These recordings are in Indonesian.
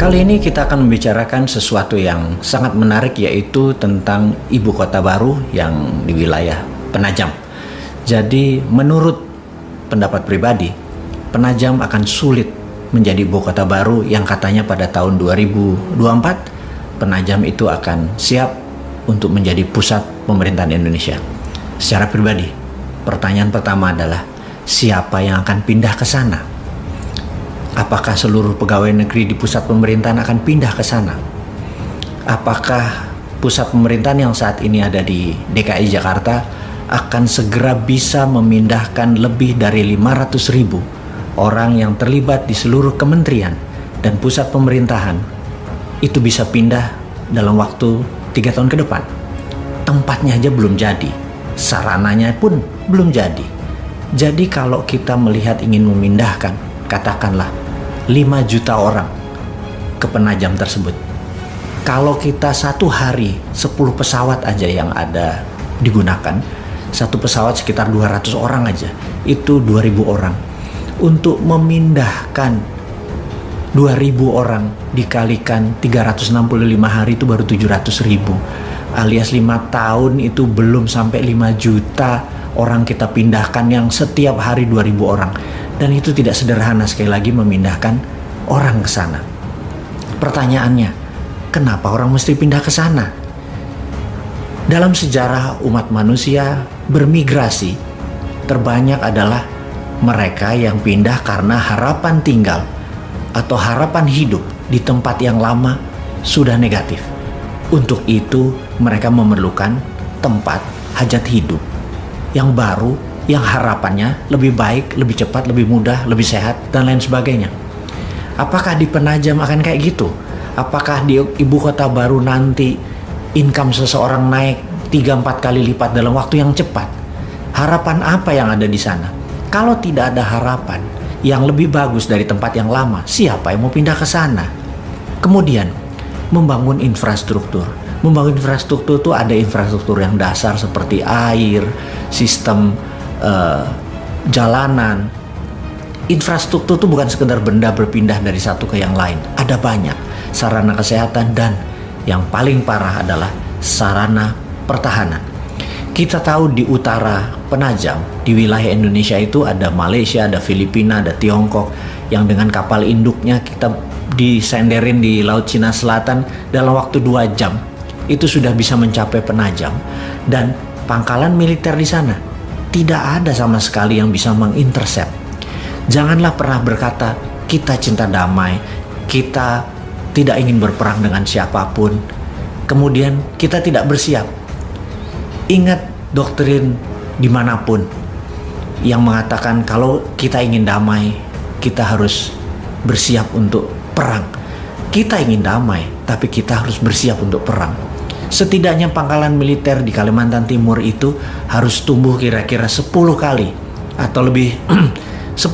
Kali ini kita akan membicarakan sesuatu yang sangat menarik yaitu tentang ibu kota baru yang di wilayah Penajam. Jadi menurut pendapat pribadi, Penajam akan sulit menjadi ibu kota baru yang katanya pada tahun 2024 Penajam itu akan siap untuk menjadi pusat pemerintahan Indonesia. Secara pribadi, pertanyaan pertama adalah siapa yang akan pindah ke sana? Apakah seluruh pegawai negeri di pusat pemerintahan akan pindah ke sana? Apakah pusat pemerintahan yang saat ini ada di DKI Jakarta akan segera bisa memindahkan lebih dari 500 ribu orang yang terlibat di seluruh kementerian dan pusat pemerintahan itu bisa pindah dalam waktu tiga tahun ke depan. Tempatnya aja belum jadi, sarananya pun belum jadi. Jadi kalau kita melihat ingin memindahkan, katakanlah 5 juta orang ke penajam tersebut. Kalau kita satu hari 10 pesawat aja yang ada digunakan, satu pesawat sekitar 200 orang aja, itu 2000 orang. Untuk memindahkan 2000 orang dikalikan 365 hari itu baru 700 ribu alias 5 tahun itu belum sampai 5 juta orang kita pindahkan yang setiap hari 2000 orang dan itu tidak sederhana sekali lagi memindahkan orang ke sana. Pertanyaannya, kenapa orang mesti pindah ke sana? Dalam sejarah umat manusia bermigrasi, terbanyak adalah mereka yang pindah karena harapan tinggal atau harapan hidup di tempat yang lama sudah negatif. Untuk itu, mereka memerlukan tempat hajat hidup yang baru yang harapannya lebih baik, lebih cepat, lebih mudah, lebih sehat, dan lain sebagainya. Apakah di Penajam akan kayak gitu? Apakah di ibu kota baru nanti income seseorang naik 3-4 kali lipat dalam waktu yang cepat? Harapan apa yang ada di sana? Kalau tidak ada harapan yang lebih bagus dari tempat yang lama, siapa yang mau pindah ke sana? Kemudian, membangun infrastruktur. Membangun infrastruktur itu ada infrastruktur yang dasar seperti air, sistem uh, jalanan, infrastruktur itu bukan sekedar benda berpindah dari satu ke yang lain. Ada banyak sarana kesehatan dan yang paling parah adalah sarana pertahanan. Kita tahu di utara Penajam, di wilayah Indonesia itu ada Malaysia, ada Filipina, ada Tiongkok yang dengan kapal induknya kita disenderin di Laut Cina Selatan dalam waktu dua jam itu sudah bisa mencapai Penajam dan pangkalan militer di sana tidak ada sama sekali yang bisa mengintercept. Janganlah pernah berkata, kita cinta damai, kita tidak ingin berperang dengan siapa pun, kemudian kita tidak bersiap. Ingat doktrin di mana pun yang mengatakan kalau kita ingin damai, kita harus bersiap untuk perang. Kita ingin damai, tapi kita harus bersiap untuk perang Setidaknya pangkalan militer di Kalimantan Timur itu harus tumbuh kira-kira 10 kali atau lebih 10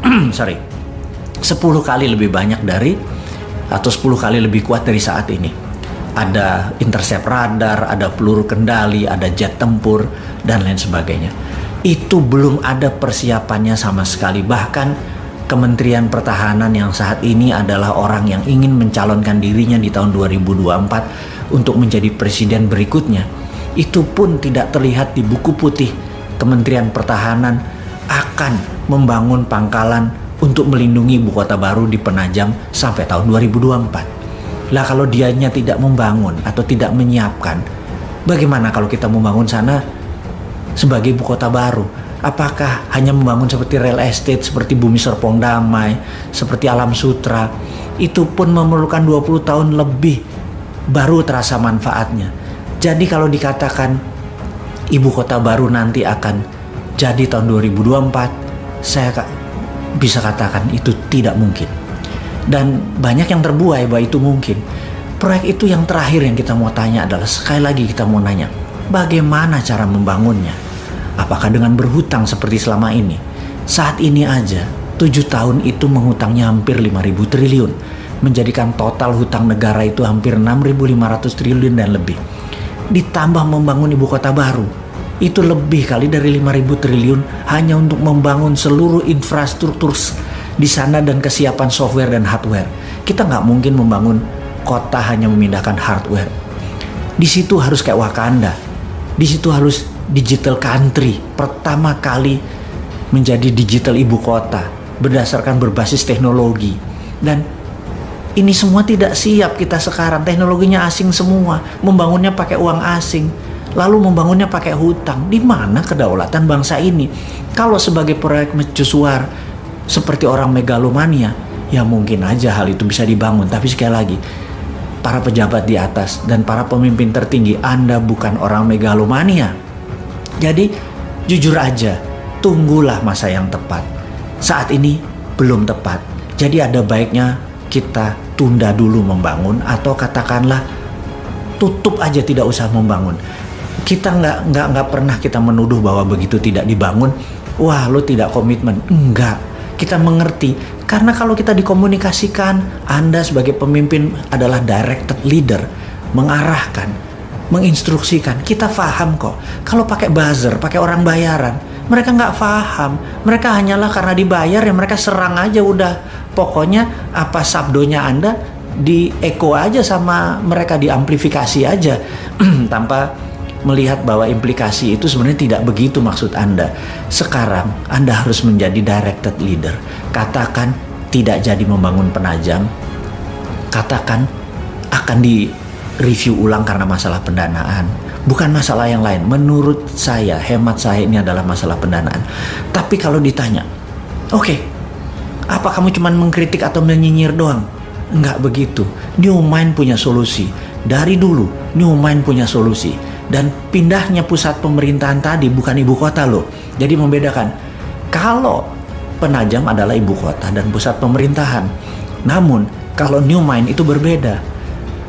sorry 10 kali lebih banyak dari atau 10 kali lebih kuat dari saat ini. Ada intercept radar, ada peluru kendali, ada jet tempur dan lain sebagainya. Itu belum ada persiapannya sama sekali. Bahkan Kementerian Pertahanan yang saat ini adalah orang yang ingin mencalonkan dirinya di tahun 2024 untuk menjadi presiden berikutnya, itu pun tidak terlihat di buku putih Kementerian Pertahanan akan membangun pangkalan untuk melindungi ibu kota baru di Penajam sampai tahun 2024. Lah kalau dianya tidak membangun atau tidak menyiapkan, bagaimana kalau kita membangun sana sebagai ibu kota baru? Apakah hanya membangun seperti real estate, seperti Bumi Serpong Damai, seperti Alam Sutra? Itu pun memerlukan 20 tahun lebih baru terasa manfaatnya. Jadi kalau dikatakan ibu kota baru nanti akan jadi tahun 2024, saya bisa katakan itu tidak mungkin. Dan banyak yang terbuai bahwa itu mungkin. Proyek itu yang terakhir yang kita mau tanya adalah sekali lagi kita mau nanya, bagaimana cara membangunnya? Apakah dengan berhutang seperti selama ini? Saat ini aja, tujuh tahun itu menghutangnya hampir 5.000 triliun menjadikan total hutang negara itu hampir 6.500 triliun dan lebih. Ditambah membangun ibu kota baru, itu lebih kali dari 5.000 triliun hanya untuk membangun seluruh infrastruktur di sana dan kesiapan software dan hardware. Kita nggak mungkin membangun kota hanya memindahkan hardware. Di situ harus kayak Wakanda. Di situ harus digital country. Pertama kali menjadi digital ibu kota berdasarkan berbasis teknologi. Dan ini semua tidak siap kita sekarang. Teknologinya asing semua. Membangunnya pakai uang asing. Lalu membangunnya pakai hutang. Di mana kedaulatan bangsa ini? Kalau sebagai proyek mercusuar seperti orang megalomania, ya mungkin aja hal itu bisa dibangun. Tapi sekali lagi, para pejabat di atas dan para pemimpin tertinggi, Anda bukan orang megalomania. Jadi, jujur aja, tunggulah masa yang tepat. Saat ini belum tepat. Jadi ada baiknya kita tunda dulu membangun atau katakanlah tutup aja tidak usah membangun. Kita nggak nggak nggak pernah kita menuduh bahwa begitu tidak dibangun, wah lo tidak komitmen. Enggak, kita mengerti. Karena kalau kita dikomunikasikan Anda sebagai pemimpin adalah directed leader mengarahkan menginstruksikan. Kita paham kok. Kalau pakai buzzer pakai orang bayaran mereka nggak paham mereka hanyalah karena dibayar ya mereka serang aja udah pokoknya apa sabdonya Anda di echo aja sama mereka diamplifikasi aja tanpa melihat bahwa implikasi itu sebenarnya tidak begitu maksud Anda. Sekarang Anda harus menjadi directed leader. Katakan tidak jadi membangun penajam. Katakan akan di review ulang karena masalah pendanaan. Bukan masalah yang lain. Menurut saya, hemat saya ini adalah masalah pendanaan. Tapi kalau ditanya, oke, okay, apa kamu cuma mengkritik atau menyinyir doang? Enggak begitu. New Mind punya solusi. Dari dulu, New Mind punya solusi dan pindahnya pusat pemerintahan tadi bukan ibu kota loh. Jadi membedakan kalau Penajam adalah ibu kota dan pusat pemerintahan. Namun kalau New Mind itu berbeda.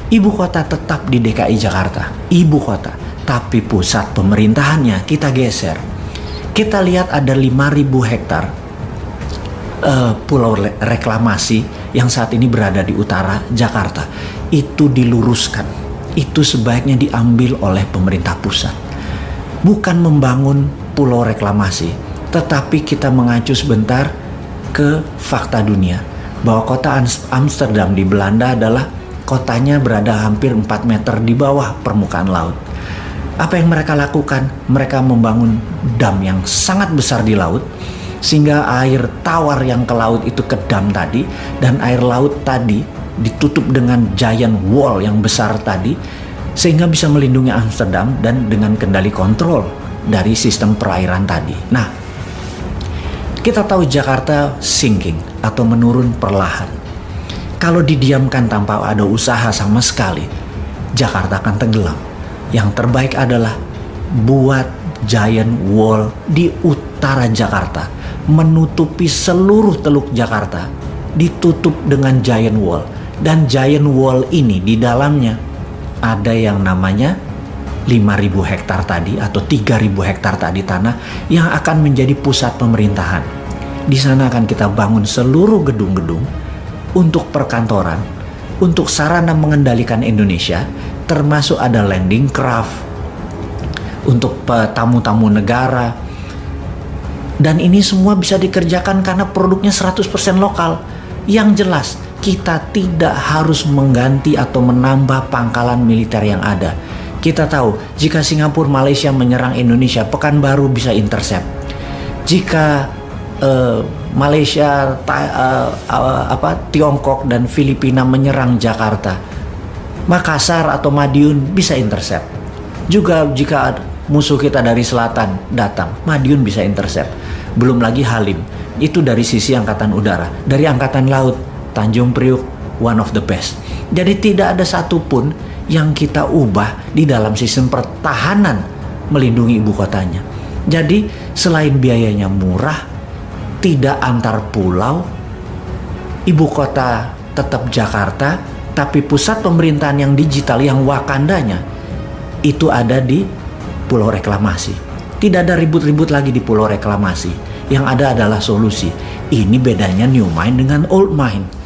Ibu kota tetap di DKI Jakarta, ibu kota, tapi pusat pemerintahannya kita geser. Kita lihat ada 5000 hektar uh, pulau reklamasi yang saat ini berada di utara Jakarta. Itu diluruskan itu sebaiknya diambil oleh pemerintah pusat. Bukan membangun pulau reklamasi, tetapi kita mengacu sebentar ke fakta dunia bahwa kota Amsterdam di Belanda adalah kotanya berada hampir 4 meter di bawah permukaan laut. Apa yang mereka lakukan? Mereka membangun dam yang sangat besar di laut sehingga air tawar yang ke laut itu ke dam tadi dan air laut tadi ditutup dengan giant wall yang besar tadi sehingga bisa melindungi Amsterdam dan dengan kendali kontrol dari sistem perairan tadi. Nah, kita tahu Jakarta sinking atau menurun perlahan. Kalau didiamkan tanpa ada usaha sama sekali, Jakarta akan tenggelam. Yang terbaik adalah buat giant wall di utara Jakarta, menutupi seluruh teluk Jakarta, ditutup dengan giant wall dan giant wall ini di dalamnya ada yang namanya 5.000 hektar tadi atau 3.000 hektar tadi tanah yang akan menjadi pusat pemerintahan. Di sana akan kita bangun seluruh gedung-gedung untuk perkantoran, untuk sarana mengendalikan Indonesia, termasuk ada landing craft untuk tamu-tamu negara. Dan ini semua bisa dikerjakan karena produknya 100% lokal. Yang jelas, kita tidak harus mengganti atau menambah pangkalan militer yang ada. Kita tahu, jika Singapura, Malaysia menyerang Indonesia, Pekanbaru bisa intercept. Jika uh, Malaysia, ta, uh, uh, apa, Tiongkok dan Filipina menyerang Jakarta, Makassar atau Madiun bisa intercept. Juga jika musuh kita dari selatan datang, Madiun bisa intercept. Belum lagi Halim, itu dari sisi angkatan udara, dari angkatan laut Tanjung Priuk one of the best. Jadi tidak ada satupun yang kita ubah di dalam sistem pertahanan melindungi ibu kotanya. Jadi selain biayanya murah, tidak antar pulau, ibu kota tetap Jakarta, tapi pusat pemerintahan yang digital yang wakandanya itu ada di Pulau Reklamasi. Tidak ada ribut-ribut lagi di Pulau Reklamasi. Yang ada adalah solusi. Ini bedanya new mind dengan old mind